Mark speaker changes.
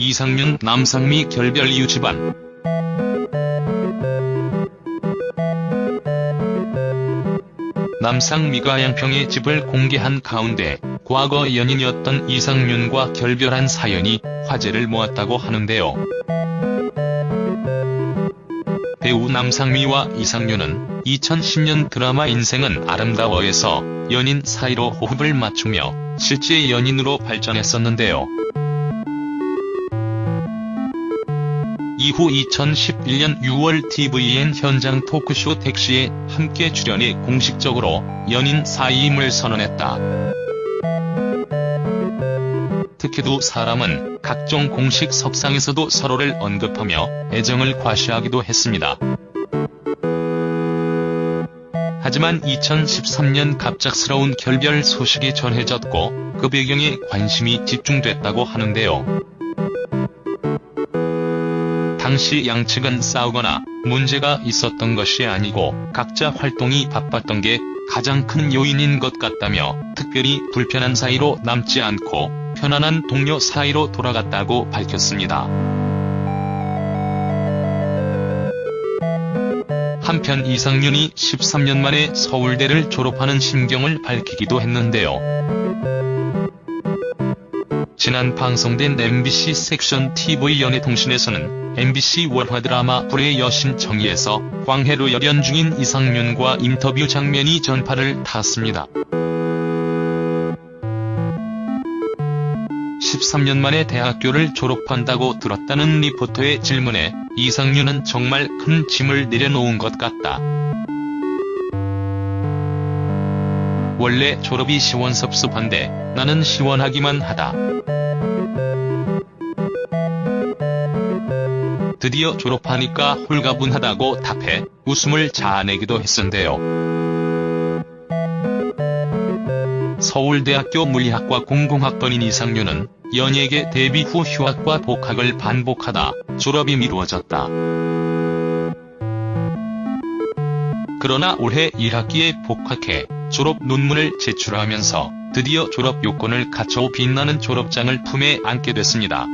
Speaker 1: 이상윤 남상미 결별 이유 집안 남상미가 양평의 집을 공개한 가운데 과거 연인이었던 이상윤과 결별한 사연이 화제를 모았다고 하는데요. 배우 남상미와 이상윤은 2010년 드라마 인생은 아름다워에서 연인 사이로 호흡을 맞추며 실제 연인으로 발전했었는데요. 이후 2011년 6월 tvN 현장 토크쇼 택시에 함께 출연해 공식적으로 연인 사이임을 선언했다. 특히 두 사람은 각종 공식 석상에서도 서로를 언급하며 애정을 과시하기도 했습니다. 하지만 2013년 갑작스러운 결별 소식이 전해졌고 그 배경에 관심이 집중됐다고 하는데요. 당시 양측은 싸우거나 문제가 있었던 것이 아니고 각자 활동이 바빴던 게 가장 큰 요인인 것 같다며 특별히 불편한 사이로 남지 않고 편안한 동료 사이로 돌아갔다고 밝혔습니다. 한편 이상윤이 13년 만에 서울대를 졸업하는 심경을 밝히기도 했는데요. 지난 방송된 MBC 섹션 TV 연예통신에서는 MBC 월화 드라마 불의 여신 정의에서 광해로 열연 중인 이상윤과 인터뷰 장면이 전파를 탔습니다. 13년 만에 대학교를 졸업한다고 들었다는 리포터의 질문에 이상윤은 정말 큰 짐을 내려놓은 것 같다. 원래 졸업이 시원섭섭한데 나는 시원하기만 하다. 드디어 졸업하니까 홀가분하다고 답해 웃음을 자아내기도 했었는데요. 서울대학교 물리학과 공공학번인 이상윤은 연예계 데뷔 후 휴학과 복학을 반복하다 졸업이 미루어졌다. 그러나 올해 1학기에 복학해 졸업 논문을 제출하면서 드디어 졸업 요건을 갖춰 빛나는 졸업장을 품에 안게 됐습니다.